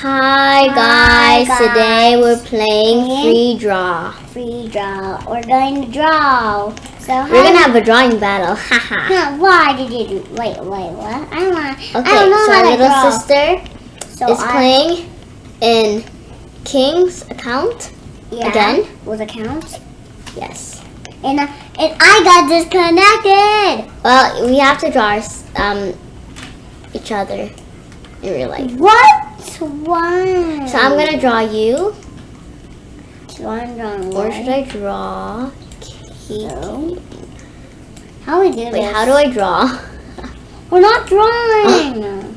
Hi guys. guys. today we're playing And- free draw. Free draw. We're going to draw. So We're gonna have a drawing battle, haha. Why did you do? Wait, wait, what? I want. Okay, I don't know so how our little draw. sister so is I, playing in King's account. yeah, again? with accounts, Yes. and uh, and I got disconnected. Well, we have to draw um each other in real life. What? Why? So I'm gonna draw you, I'm drawing or should I draw? Kiki? How we do Wait, this? how do I draw? We're not drawing.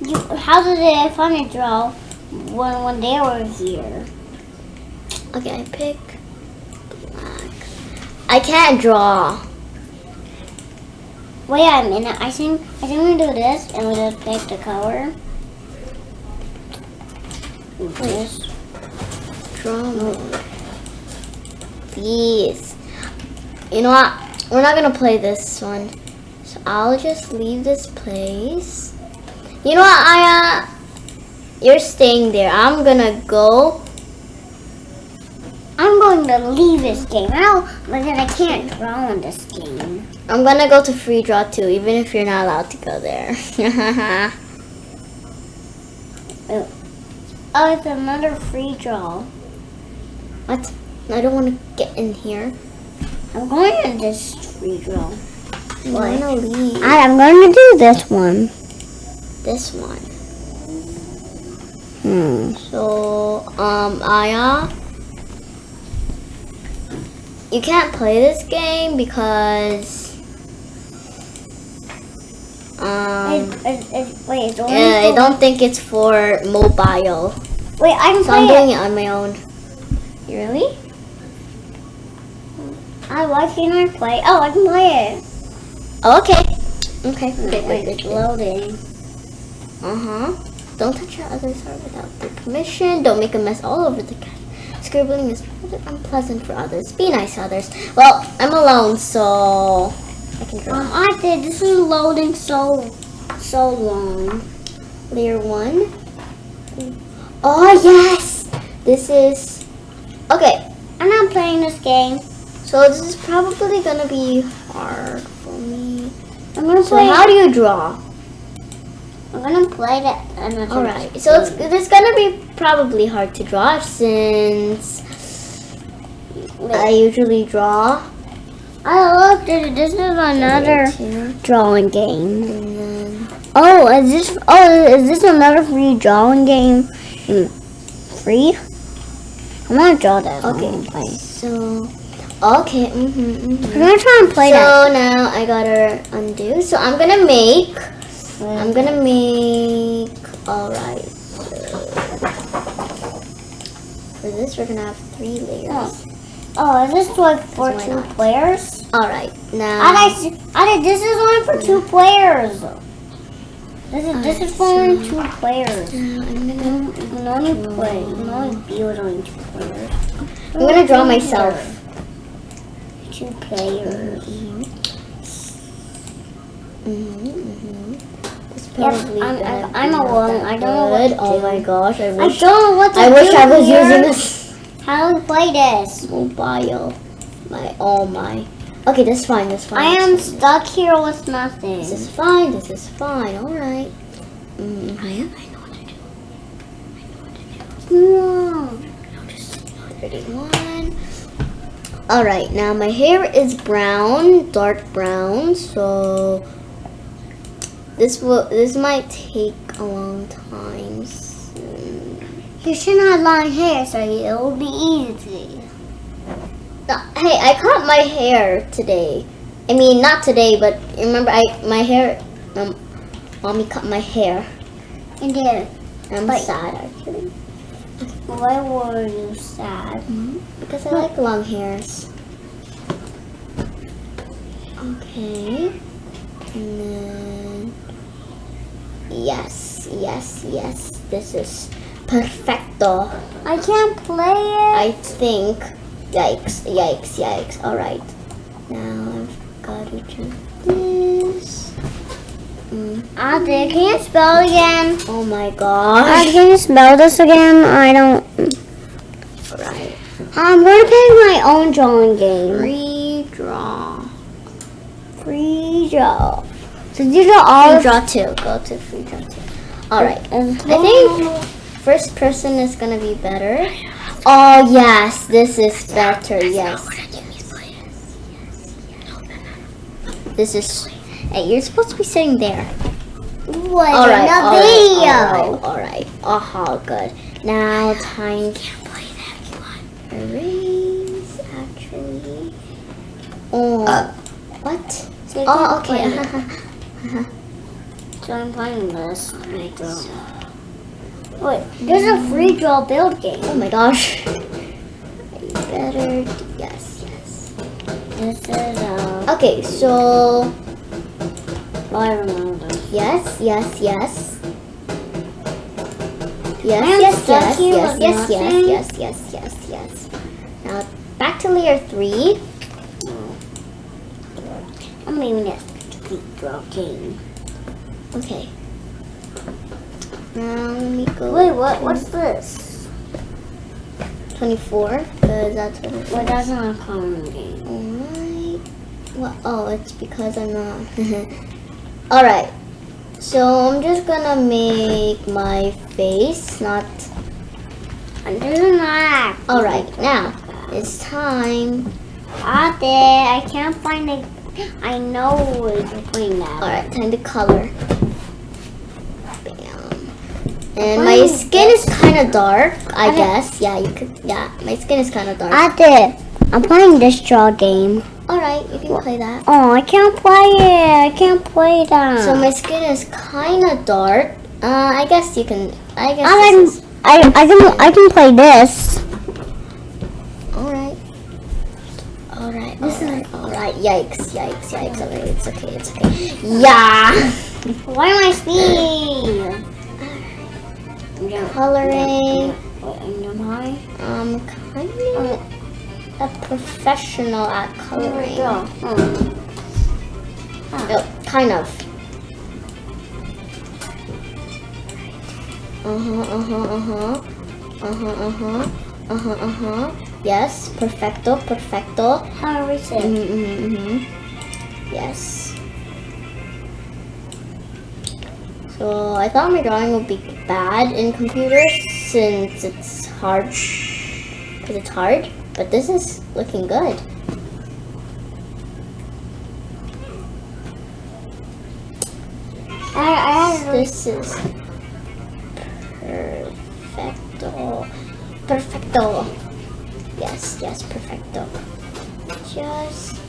You, how did it funny draw when when they were here? Okay, I pick black. I can't draw. Wait a minute. I think I think we do this and we just pick the color. This. Mode. Please. You know what? We're not gonna play this one. So I'll just leave this place. You know what, Aya? You're staying there. I'm gonna go. I'm going to leave this game. But then I can't draw in this game. I'm gonna go to free draw too, even if you're not allowed to go there. Oh, it's another free draw. what? I don't want to get in here. I'm going in this free draw. I'm Why? gonna leave I, I'm going to do this one. this one. Hmm. So, um, Aya, you can't play this game because, um, It, it, it, wait, yeah, I don't think it's for mobile. Wait, I can So I'm doing it. it on my own. You really? I why can't I play? Oh, I can play it. Oh, okay. Okay. Good, Wait, good, it's loading. Uh huh. Don't touch your other side without their permission. Don't make a mess all over the cat. Scribbling is rather unpleasant for others. Be nice to others. Well, I'm alone, so I. Um, I did. This is loading so, so long. Layer one. Oh yes! This is okay. I'm not playing this game. So this is probably gonna be hard for me. I'm gonna So play. how do you draw? I'm gonna play that. I'm not All gonna right. just So it's it's gonna be probably hard to draw since it. I usually draw. Oh look, dude, this is another drawing game. Oh, is this? Oh, is this another free drawing game? Mm, Free? I want to draw that. Okay. Play. so okay. Mm-hmm, mm-hmm. I'm gonna try and play so that. So now I gotta undo. So I'm gonna make. I'm gonna make. All right. For this, we're gonna have three layers. Oh, is this like for why two players? All right. Now. I like. I like. This is only for two players. This is this is for only two players. You gonna. can only play. You can only be with only two players. I'm gonna draw myself. Two players. Mm-hmm, mm-hmm. It's Yep, I'm- I'm- I'm alone. I don't know what to Oh do. my gosh! I I wish. don't know what to I do wish I was here. using this How to play this? mobile. My oh my. Okay, that's fine. That's fine. I am stuck here with nothing. This is fine. This is fine. All right. Mm, I am. I know what to do. I know what to do. No. No, just thirty-one. All right. Now my hair is brown, dark brown. So this will. This might take a long time. You should have long hair, so it will be easy. No, hey, I cut my hair today. I mean, not today, but remember, I my hair. Um, mommy cut my hair. And then, I'm But- sad actually why were you sad? because I like long hairs. Okay, and then yes, yes, yes. This is perfecto. I can't play it. I think. Yikes! Yikes! Yikes! All right. Now I've got to do this. Mm. Ah, Ate, can you spell again? Oh my gosh. Ah, can you spell this again? I don't. Alright. I'm um, going to pick my own drawing game. Redraw. Free draw. So these are all. Free draw two. Go to free draw two. Alright. And I think first person is gonna be better. Oh yes, this is better. Yes. This is. Hey, you're supposed to be sitting there. What All right. all right? All right. All right. Oh, good. Now time to erase. Actually. Oh. Uh, what? So Oh, okay. play- So I'm playing this. Wait, there's a free draw build game. Oh my gosh. Better. Yes. Yes. This is uh. Okay. So. I remember. Yes, yes, yes. Yes, yes, yes, yes, yes, yes, yes, yes, yes, yes. Now back to layer three. I'm leaving it free draw game. Okay. Now let me go. Wait, what? What's this? 24, because that's what it Well, that's not a common game. Alright. Well, oh, it's because I'm not. Alright. So I'm just gonna make my face, not. And this is not. Alright, now it's time. Out there, I can't find it. I know it's playing that. Alright, time to color. And my skin is kind of dark, I guess. Yeah, you could. Yeah, my skin is kind of dark. Out there, I'm playing this draw game. Alright, you can play that. Oh, I can't play it. I can't play that. So my skin is kind of dark. Uh, I guess you can. I guess. I this is- can, I, I can, I can play this. Alright. Alright. This is alright. Yikes! Yikes! Yikes! Okay, it's okay. It's okay. Yeah. Why am I speed? Coloring. What Am I? Um, kind of a professional at coloring. Oh. Oh, kind of. Uh huh, uh huh, uh huh. Uh huh, uh huh. Uh huh, uh huh. Yes, perfecto, perfecto. How are we saying? Mm-hmm, mm-hmm. Yes. So I thought my drawing would be bad in computer since it's hard. Because it's hard. But this is looking good. I, I This is perfecto. Perfecto. Yes, yes, perfecto. Just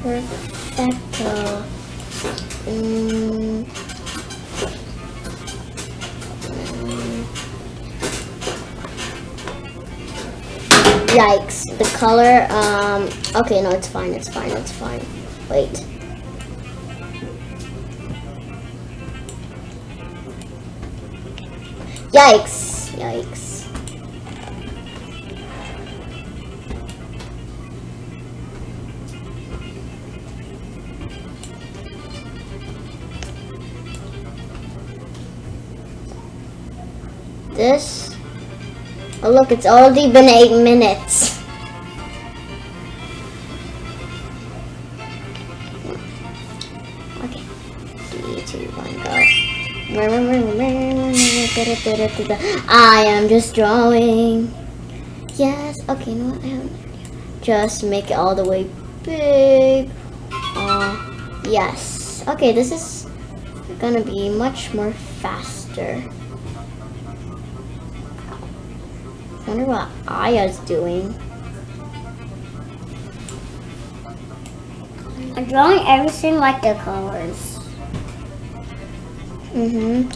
perfecto. Mm. Yikes, the color, um, okay, no, it's fine, it's fine, it's fine. Wait. Yikes, yikes. This, oh look, it's already been eight minutes. Okay, go. I am just drawing. Yes. Okay. You know what? I have just make it all the way big. Uh, yes. Okay. This is gonna be much more faster. Wonder what Aya's doing. I'm drawing everything like the colors. Mm-hmm.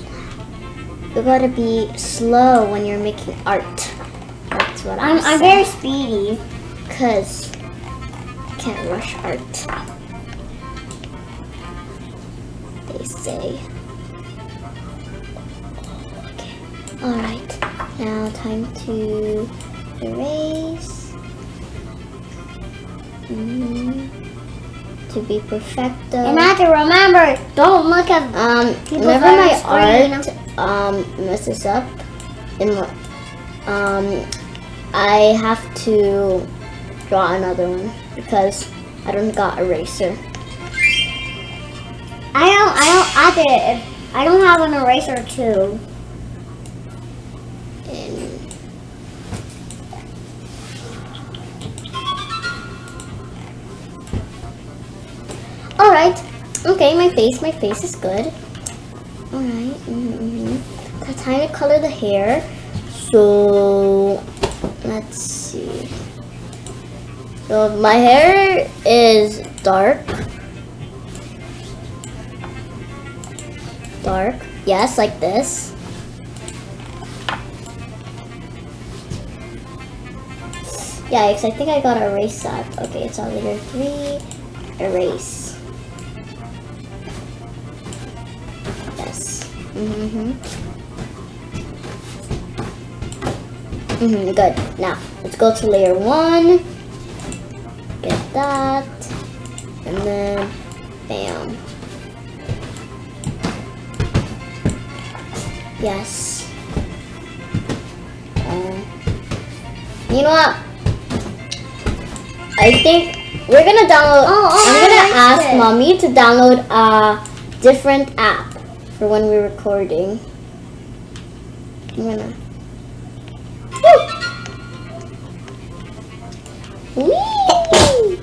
You gotta be slow when you're making art. That's what I'm, I'm, I'm very speedy. Cause I can't rush art. They say. Okay. Alright. Now time to erase. Mm. to be perfecto. And I have to remember, don't look at Um, whenever my art um, messes up, in um, I have to draw another one because I don't got eraser. I don't. I don't either. If I don't have an eraser too. My face, my face is good. All right, mm-hmm. It's time to color the hair. So let's see. So my hair is dark. Dark. Yes, like this. Yikes, I think I got to erase that. Okay, it's on layer three. Erase. Mm-hmm. Mm-hmm, good. Now, let's go to layer one. Get that. And then, bam. Yes. Uh, you know what? I think we're gonna download. Oh, oh, I'm gonna ask it. mommy to download a different app for when we're recording. I'm gonna. Woo! Whee!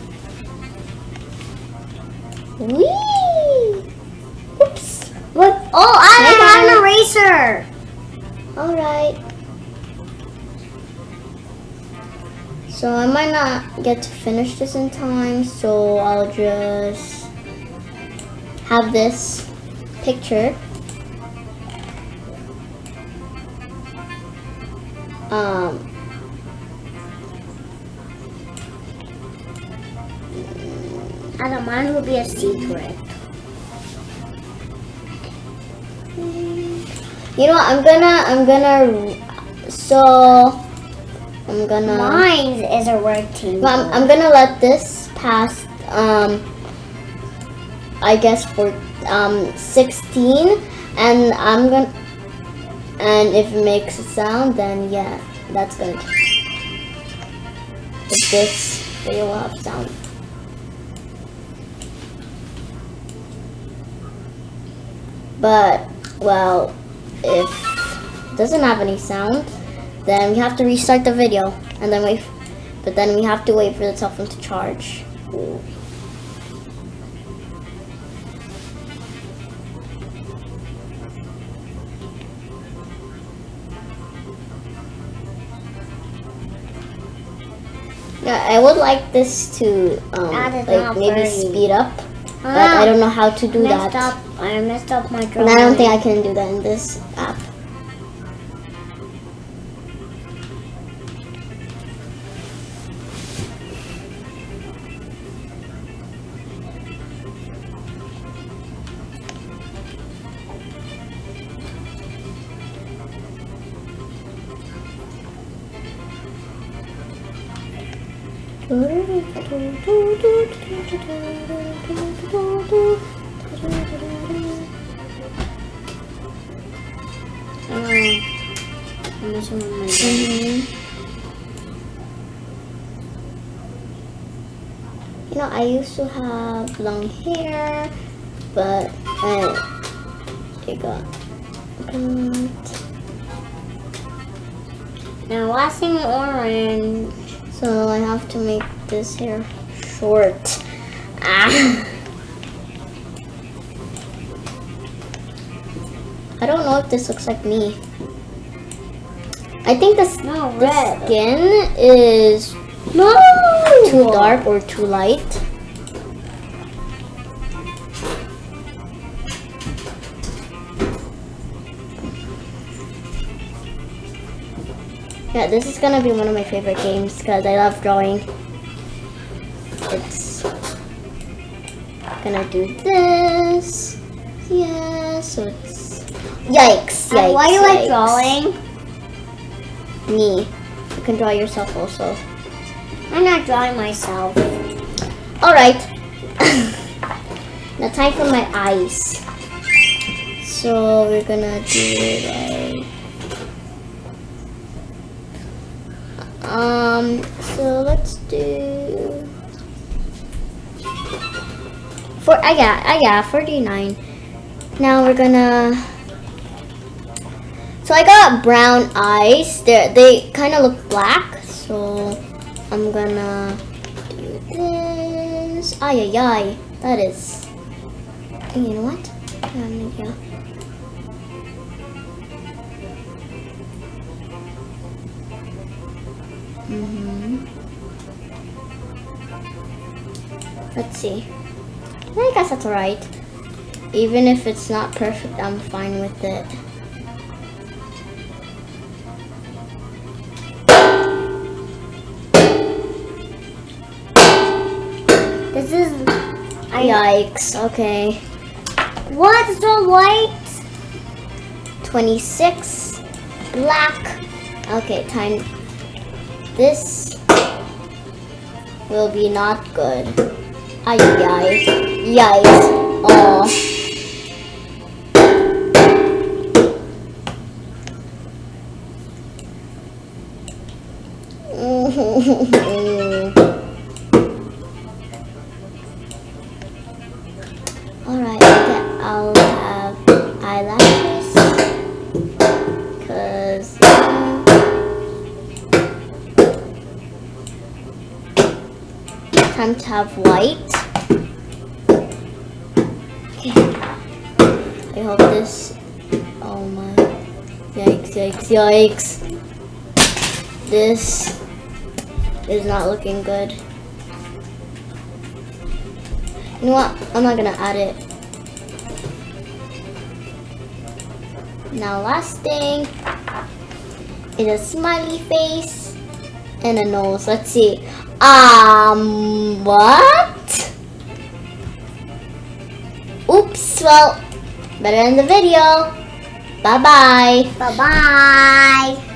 Whee! Oops. Look. Oh, I don't have an eraser. All right. So I might not get to finish this in time, so I'll just have this picture. Um, I don't mind. Will be a secret. you know what? I'm gonna, I'm gonna, so I'm gonna. Mine is a word Well, I'm, I'm gonna let this pass. Um, I guess for um 16, and I'm gonna. And if it makes a sound, then yeah, that's good. If this video will have sound. But well, if it doesn't have any sound, then we have to restart the video and then wait. But then we have to wait for the cell phone to charge. Yeah, I would like this to um, like maybe speed up, but Ah, I don't know how to do messed that. up. I messed up my drawing. And. I don't think I can do that in this Oh, I'm messing. You know, I used to have long hair, but I it got cut. Now waxing orange. So I have to make this hair short. Ah. I don't know if this looks like me. I think this No, the red. skin is No! too dark or too light. Yeah, this is gonna be one of my favorite games because I love drawing. It's gonna do this. Yeah, so it's yikes, yikes. Uh, why do you like drawing? Me. You can draw yourself also. I'm not drawing myself. All right. Now time for my eyes. So we're gonna do like um so let's do for I got I got 49. Now we're gonna so I got brown eyes. They they kind of look black. So I'm gonna do this. Ay ay ay. That is. You know what? Um, yeah. Mhm. Let's see. I guess that's alright. Even if it's not perfect, I'm fine with it. This is Yikes. Okay. what's so white? 26. Black. Okay, time. This will be not good. Ay, ay, yikes. Oh. Alright, have white. Okay. I hope this oh my yikes yikes yikes. This is not looking good. You know what? I'm not gonna add it. Now last thing is a smiley face and a nose. Let's see. Um, what? Oops, well, better end the video. Bye-bye. Bye bye.